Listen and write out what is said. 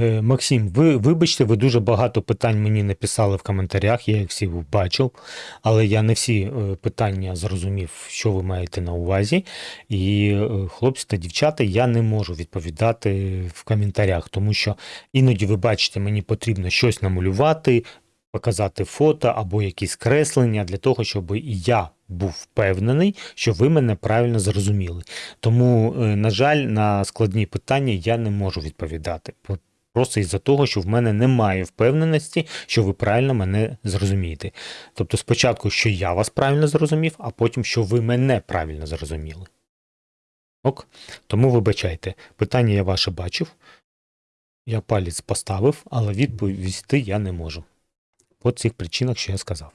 Е, Максим, ви вибачте, ви дуже багато питань мені написали в коментарях, я їх всі бачив, але я не всі е, питання зрозумів, що ви маєте на увазі. І е, хлопці та дівчата, я не можу відповідати в коментарях, тому що іноді ви бачите, мені потрібно щось намалювати, показати фото або якісь креслення для того, щоб і я був впевнений, що ви мене правильно зрозуміли. Тому, на жаль, на складні питання я не можу відповідати. Просто із-за того, що в мене немає впевненості, що ви правильно мене зрозумієте. Тобто спочатку, що я вас правильно зрозумів, а потім, що ви мене правильно зрозуміли. Ок? Тому вибачайте, питання я ваше бачив. Я палець поставив, але відповісти я не можу. По цих причинах, що я сказав.